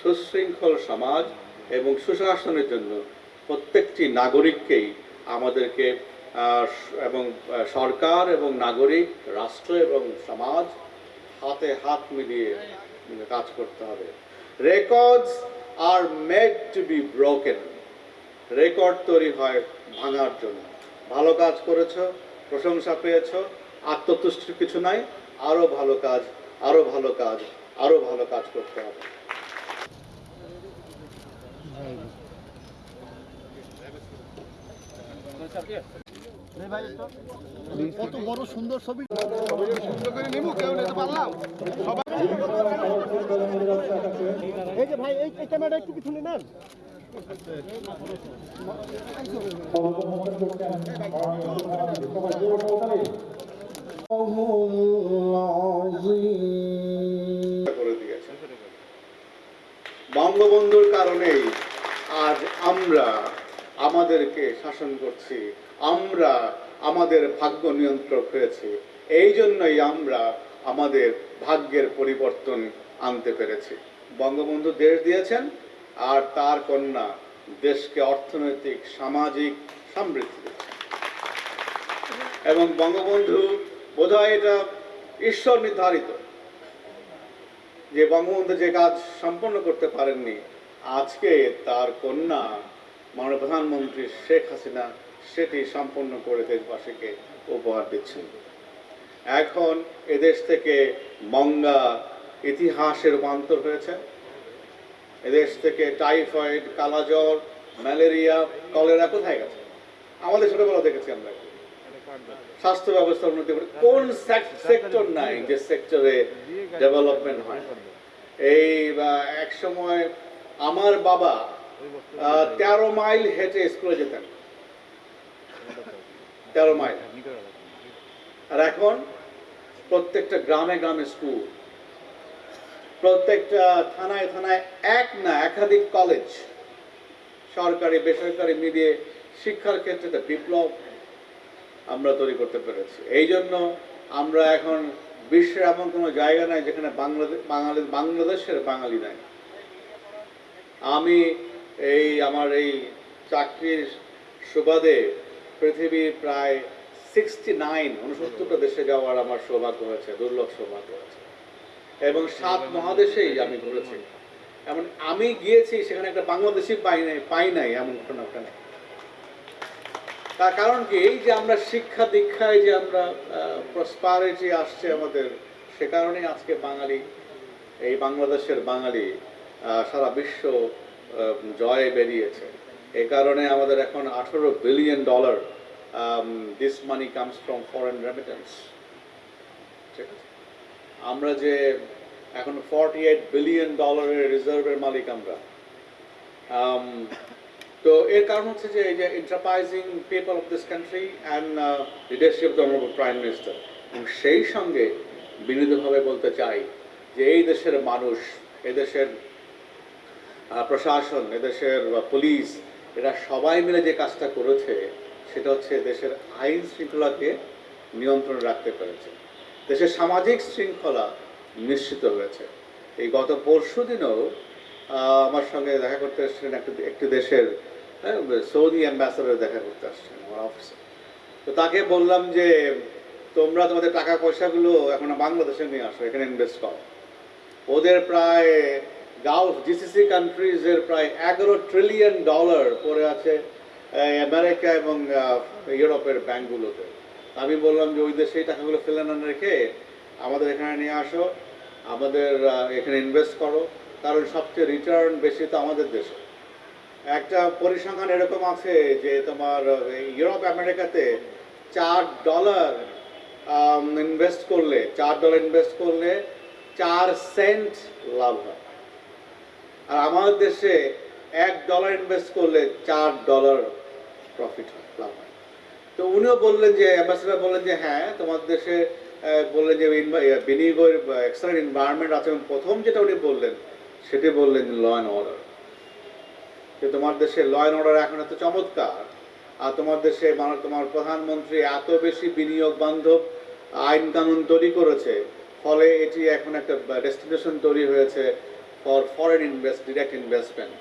সুশৃঙ্খল সমাজ এবং সুশাসনের জন্য প্রত্যেকটি নাগরিককেই আমাদেরকে এবং সরকার এবং নাগরিক, রাষ্ট্র এবং সমাজ হাতে হাত মিলিয়ে কাজ করতে হবে। Records are made to be broken record তৈরি হয় ভাঙার জন্য। ভালো কাজ করেছ, প্রশংসা পেয়েছ, আত্মতুষ্টির কিছু নাই আরও ভালো কাজ আরও ভালো কাজ আরও ভালো কাজ করতে হবে। কত বড় সুন্দর ছবি। এই যে ভাই, এই ক্যামেরাটা একটু পিছনে নেন। করে বঙ্গবন্ধুর কারণেই আজ আমরা আমাদেরকে শাসন করছি। আমরা আমাদের ভাগ্য নিয়ন্ত্রক হয়েছি। এই জন্যই আমরা আমাদের ভাগ্যের পরিবর্তন আনতে পেরেছি। বঙ্গবন্ধু দেশ দিয়েছেন আর তার কন্যা দেশকে অর্থনৈতিক, সামাজিক সমৃদ্ধি এবং বঙ্গবন্ধু বোধহয় এটা ঈশ্বর নির্ধারিত যে বঙ্গবন্ধু যে কাজ সম্পন্ন করতে পারেননি, আজকে তার কন্যা মাননীয় প্রধানমন্ত্রী শেখ হাসিনা সেটি সম্পন্ন করে দেশবাসীকে উপহার দিচ্ছেন। এখন এদেশ থেকে মঙ্গা ইতিহাসে রূপান্তর হয়েছে। এদেশ থেকে টাইফয়েড, কালাজ্বর, ম্যালেরিয়া, কলেরা কোথায় গেছে? আমাদের ছোটবেলা দেখেছি আমরা। স্বাস্থ্য ব্যবস্থা উন্নতি করে কোন সেক্টর নাই যে সেক্টরে ডেভেলপমেন্ট হয়? এই এক সময় আমার বাবা তেরো মাইল হেঁটে স্কুলে যেতেন। তেরো মাইল। আর এখন প্রত্যেকটা গ্রামে গ্রামে স্কুল। প্রত্যেকটা থানায় থানায় এক না একাধিক কলেজ সরকারি, বেসরকারি মিলিয়ে শিক্ষার ক্ষেত্রে বিপ্লব আমরা তৈরি করতে পেরেছি। এই জন্য আমরা এখন বিশ্বের এমন কোনো জায়গা নাই যেখানে বাংলাদেশ বাঙালি, বাংলাদেশের বাঙালি নাই। আমি এই আমার এই চাকরির সুবাদে পৃথিবীর প্রায় সিক্সটি নাইন উনসত্তরটা দেশে যাওয়ার আমার সৌভাগ্য হয়েছে, দুর্লভ সৌভাগ্য হয়েছে। এবং সাত মহাদেশেই আমি ঘুরেছি। এমন আমি গিয়েছি, সেখানে একটা বাংলাদেশি পাই নাই পাই নাই এমন ঘটনা ওখানে। তার কারণ কি, এই যে আমরা শিক্ষা দীক্ষায় যে আমরা প্রসপারিটি আসছে আমাদের, সে কারণেই আজকে বাঙালি, এই বাংলাদেশের বাঙালি সারা বিশ্ব জয়ে বেরিয়েছে। এই কারণে আমাদের এখন আঠেরো billion dollar this money comes from foreign remittance ঠিক আছে? আমরা যে এখন ফর্টি এইট বিলিয়ন ডলারের রিজার্ভের মালিক আমরা। Um, তো এর কারণ হচ্ছে যে এই যে enterprising people of this country and leadership the honourable prime minister এবং সেই সঙ্গে বিনীতভাবে বলতে চাই যে এই দেশের মানুষ এদেশের প্রশাসন এদেশের পুলিশ এরা সবাই মিলে যে কাজটা করেছে সেটা হচ্ছে দেশের আইন শৃঙ্খলাকে নিয়ন্ত্রণে রাখতে পেরেছে। দেশের সামাজিক শৃঙ্খলা নিশ্চিত হয়েছে। এই গত পরশু দিনও আমার সঙ্গে দেখা করতে এসেছিলেন একটি একটি দেশের হ্যাঁ, সৌদি অ্যাম্বাসাডার দেখা করতে আসছেন আমার অফিসে তো তাকে বললাম যে তোমরা তোমাদের টাকা পয়সাগুলো এখন বাংলাদেশে নিয়ে আসো এখানে ইনভেস্ট করো। ওদের প্রায় গালফ জিসিসি কান্ট্রিজের প্রায় এগারো ট্রিলিয়ন ডলার পড়ে আছে আমেরিকা এবং ইউরোপের ব্যাংকগুলোতে। আমি বললাম যে ওই দেশে এই টাকাগুলো ফেলে না রেখে আমাদের এখানে নিয়ে আসো, আমাদের এখানে ইনভেস্ট করো। কারণ সবচেয়ে রিটার্ন বেশি তো আমাদের দেশে। একটা পরিসংখ্যান এরকম আছে যে তোমার ইউরোপ, আমেরিকাতে চার ডলার ইনভেস্ট করলে, চার ডলার ইনভেস্ট করলে চার সেন্ট লাভ হয়। আর আমাদের দেশে এক ডলার ইনভেস্ট করলে চার ডলার প্রফিট হয়, লাভ হয়। তো উনিও বললেন যে অ্যাম্বাসেডার বললেন যে হ্যাঁ তোমার দেশে বললেন যে বিনিয়োগের এক্সেলেন্ট এনভায়রনমেন্ট আছে এবং প্রথম যেটা উনি বললেন, সেটি বললেন ল অ্যান্ড অর্ডার যে তোমার দেশে ল অ্যান্ড অর্ডার এখন এত চমৎকার, আর তোমার দেশে মানে তোমার প্রধানমন্ত্রী এত বেশি বিনিয়োগ বান্ধব আইন কানুন তৈরি করেছে, ফলে এটি এখন একটা ডেস্টিনেশন তৈরি হয়েছে for foreign invest direct investment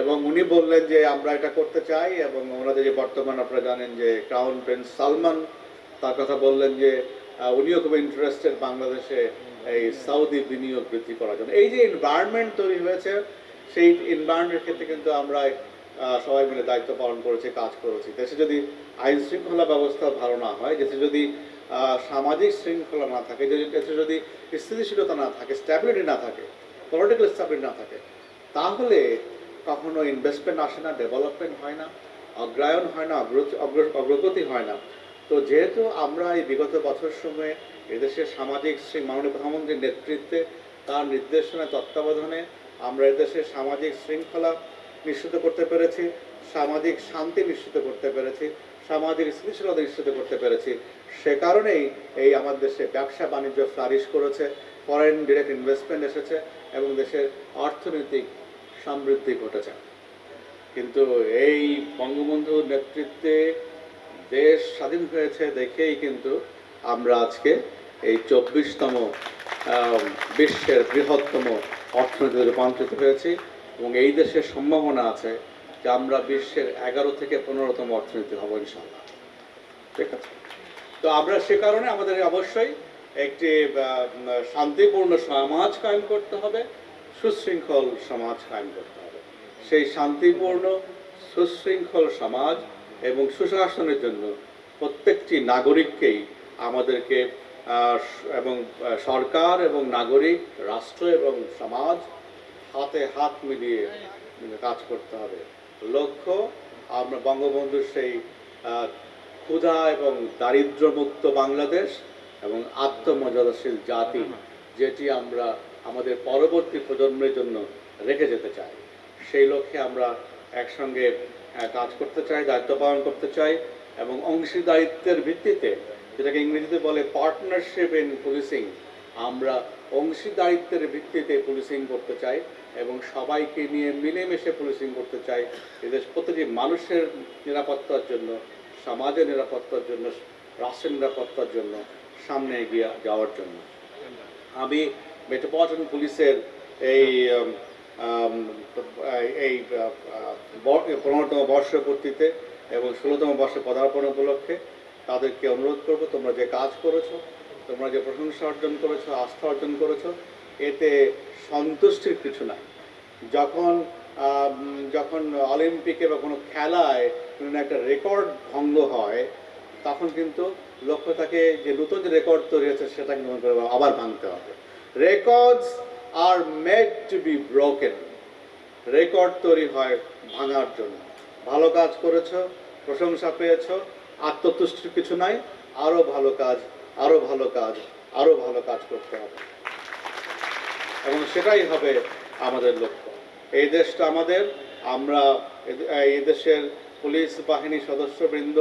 এবং উনি বললেন যে, আমরা এটা করতে চাই। এবং ওনাদের যে বর্তমান আপনারা জানেন যে ক্রাউন প্রিন্স সালমান তার কথা বললেন যে উনিও খুব ইন্টারেস্টেড বাংলাদেশে এই সৌদি বিনিয়োগ বৃদ্ধি করার জন্য। এই যে এনভায়রনমেন্ট তৈরি হয়েছে, সেই এনভায়রনমেন্টের ক্ষেত্রে কিন্তু আমরা সবাই মিলে দায়িত্ব পালন করেছি, কাজ করেছি। দেশে যদি আইন শৃঙ্খলা ব্যবস্থা ভালো না হয়, দেশে যদি সামাজিক শৃঙ্খলা না থাকে, দেশে যদি স্থিতিশীলতা না থাকে স্ট্যাবিলিটি না থাকে পলিটিক্যাল স্ট্যাবিলিটি না থাকে। তাহলে কখনো ইনভেস্টমেন্ট আসে না ডেভেলপমেন্ট হয় না অগ্রায়ণ হয় না, অগ্র- অগ্র- অগ্রগতি হয় না। তো যেহেতু আমরা এই বিগত বছর সময়ে এদেশের সামাজিক শ্রী মাননীয় প্রধানমন্ত্রীর নেতৃত্বে, তার নির্দেশনা তত্ত্বাবধানে আমরা এদেশের সামাজিক শৃঙ্খলা নিশ্চিত করতে পেরেছি, সামাজিক শান্তি নিশ্চিত করতে পেরেছি, সামাজিক স্থিতিশীলতা নিশ্চিত করতে পেরেছি। সে কারণেই এই আমাদের দেশে ব্যবসা বাণিজ্য ফ্লারিশ করেছে। ফরেন ডিরেক্ট ইনভেস্টমেন্ট এসেছে এবং দেশের অর্থনৈতিক সমৃদ্ধি ঘটেছে। কিন্তু এই বঙ্গবন্ধুর নেতৃত্বে দেশ স্বাধীন হয়েছে দেখেই কিন্তু আমরা আজকে এই চব্বিশতম বিশ্বের বৃহত্তম অর্থনীতিতে রূপান্তরিত হয়েছি এবং এই দেশের সম্ভাবনা আছে যে আমরা বিশ্বের এগারো থেকে পনেরোতম অর্থনীতি হব ইনশাল্লাহ ঠিক আছে? তো আমরা সে কারণে আমাদের অবশ্যই একটি শান্তিপূর্ণ সমাজ কায়েম করতে হবে, সুশৃঙ্খল সমাজ কায়েম করতে হবে। সেই শান্তিপূর্ণ, সুশৃঙ্খল সমাজ এবং সুশাসনের জন্য প্রত্যেকটি নাগরিককেই আমাদেরকে এবং সরকার এবং নাগরিক, রাষ্ট্র এবং সমাজ হাতে হাত মিলিয়ে কাজ করতে হবে। লক্ষ্য, আমরা বঙ্গবন্ধুর সেই ক্ষুধা এবং দারিদ্র্যমুক্ত বাংলাদেশ এবং আত্মমর্যাদাশীল জাতি যেটি আমরা আমাদের পরবর্তী প্রজন্মের জন্য রেখে যেতে চাই। সেই লক্ষ্যে আমরা একসঙ্গে কাজ করতে চাই দায়িত্ব পালন করতে চাই এবং অংশীদারিত্বের ভিত্তিতে যেটাকে ইংরেজিতে বলে পার্টনারশিপ ইন পুলিশিং আমরা অংশীদারিত্বের ভিত্তিতে পুলিশিং করতে চাই এবং সবাইকে নিয়ে মিলেমিশে পুলিশিং করতে চাই। এদের প্রতিটি মানুষের নিরাপত্তার জন্য সমাজের নিরাপত্তার জন্য রাষ্ট্রের নিরাপত্তার জন্য, সামনে এগিয়ে যাওয়ার জন্য। আমি মেট্রোপলিটন পুলিশের এই এই পনেরোতম বর্ষপূর্তিতে এবং ষোলোতম বর্ষে পদার্পণ উপলক্ষে তাদেরকে অনুরোধ করব, তোমরা যে কাজ করেছ, তোমরা যে প্রশংসা অর্জন করেছ, আস্থা অর্জন করেছ, এতে সন্তুষ্টির কিছু নাই। যখন যখন অলিম্পিকে বা কোনো খেলায় কোনো একটা রেকর্ড ভঙ্গ হয় তখন কিন্তু লক্ষ্য থাকে যে নতুন যে রেকর্ড তৈরি হয়েছে সেটা মনে করে আবার ভাঙতে হবে। Records are made to be broken record তৈরি হয় ভাঙার জন্য। ভালো কাজ করেছ, প্রশংসা পেয়েছ আত্মতুষ্টির কিছু নাই আরও ভালো কাজ আরও ভালো কাজ আরও ভালো কাজ করতে হবে। এবং সেটাই হবে আমাদের লক্ষ্য। এই দেশটা আমাদের, আমরা এই দেশের পুলিশ বাহিনী সদস্যবৃন্দ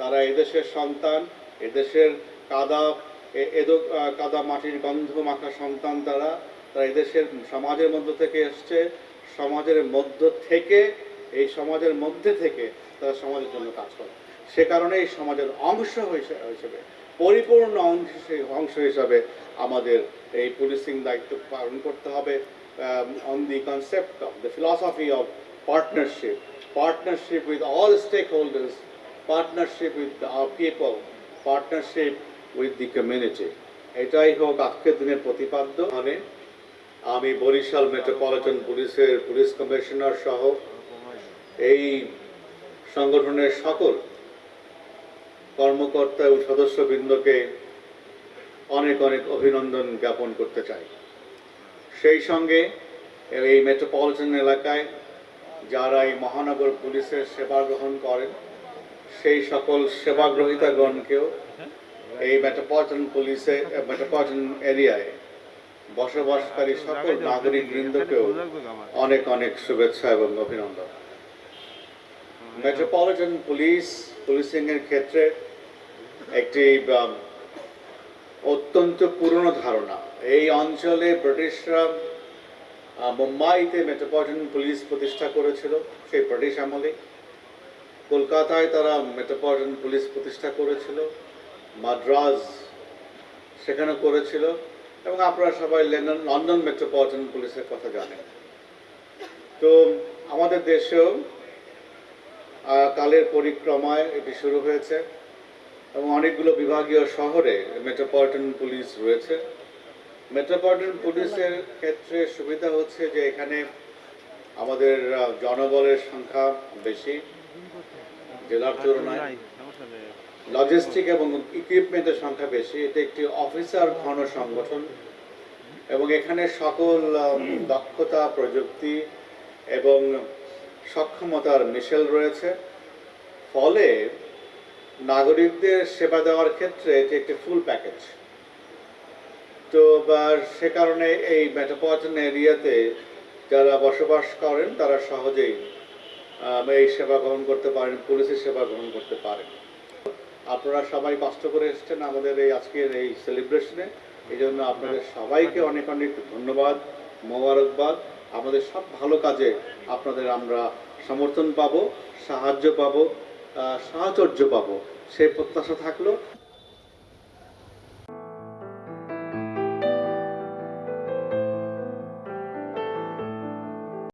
তারা এদেশের সন্তান, এদেশের কাদা এদো কাদা মাটির গন্ধ মাখা সন্তান তারা তারা এদেশের সমাজের মধ্য থেকে এসছে, সমাজের মধ্য থেকে, এই সমাজের মধ্যে থেকে তারা সমাজের জন্য কাজ করে। সে কারণে এই সমাজের অংশ হিসে- হিসেবে, পরিপূর্ণ অংশ অংশ হিসাবে আমাদের এই পুলিশিং দায়িত্ব পালন করতে হবে on the concept of the philosophy of partnership partnership with all stakeholders partnership with our people partnership with the community এটাই হোক আজকের দিনের প্রতিপাদ্য। মানে আমি বরিশাল মেট্রোপলিটন পুলিশের পুলিশ কমিশনার সহ এই সংগঠনের সকল কর্মকর্তা ও সদস্যবৃন্দকে অনেক অনেক অভিনন্দন জ্ঞাপন করতে চাই। সেই সঙ্গে এই মেট্রোপলিটন এলাকায় যারা এই মহানগর পুলিশের সেবা গ্রহণ করেন সেই সকল সেবাগ্রহীতাগণকেও এই মেট্রোপলিটন পুলিশে মেট্রোপলিটন এরিয়ায় বসবাসকারী সকল নাগরিক বৃন্দকেও অনেক অনেক শুভেচ্ছা এবং অভিনন্দন। মেট্রোপলিটন পুলিশ পুলিশিং এর ক্ষেত্রে একটি অত্যন্ত পুরনো ধারণা। এই অঞ্চলে ব্রিটিশরা মুম্বাইতে মেট্রোপলিটন পুলিশ প্রতিষ্ঠা করেছিল সেই ব্রিটিশ আমলে কলকাতায় তারা মেট্রোপলিটন পুলিশ প্রতিষ্ঠা করেছিল, মাদ্রাজ সেখানে করেছিল, এবং আপনারা সবাই লন্ডন লন্ডন মেট্রোপলিটন পুলিশের কথা জানেন। তো আমাদের দেশেও কালের পরিক্রমায় এটি শুরু হয়েছে, এবং অনেকগুলো বিভাগীয় শহরে মেট্রোপলিটন পুলিশ রয়েছে। মেট্রোপলিটন পুলিশের ক্ষেত্রে সুবিধা হচ্ছে যে এখানে আমাদের জনবলের সংখ্যা বেশি। জেলার তুলনায় লজিস্টিক এবং ইকুইপমেন্টের সংখ্যা বেশি। এটা একটি অফিসার ঘন সংগঠন এবং এখানে সকল দক্ষতা প্রযুক্তি এবং সক্ষমতার মিশেল রয়েছে। ফলে নাগরিকদের সেবা দেওয়ার ক্ষেত্রে এটি একটি ফুল প্যাকেজ তো বা সে কারণে এই মেট্রোপলিটন এরিয়াতে যারা বসবাস করেন তারা সহজেই এই সেবা গ্রহণ করতে পারেন, পুলিশের সেবা গ্রহণ করতে পারেন। আপনারা সবাই কষ্ট করে এসেছেন আমাদের এই আজকের এই সেলিব্রেশনে এই জন্য আপনাদের সবাইকে অনেক অনেক ধন্যবাদ, মোবারকবাদ। আমাদের সব ভালো কাজে আপনাদের আমরা সমর্থন পাব, সাহায্য পাব সাহচর্য পাব। সেই প্রত্যাশা থাকল।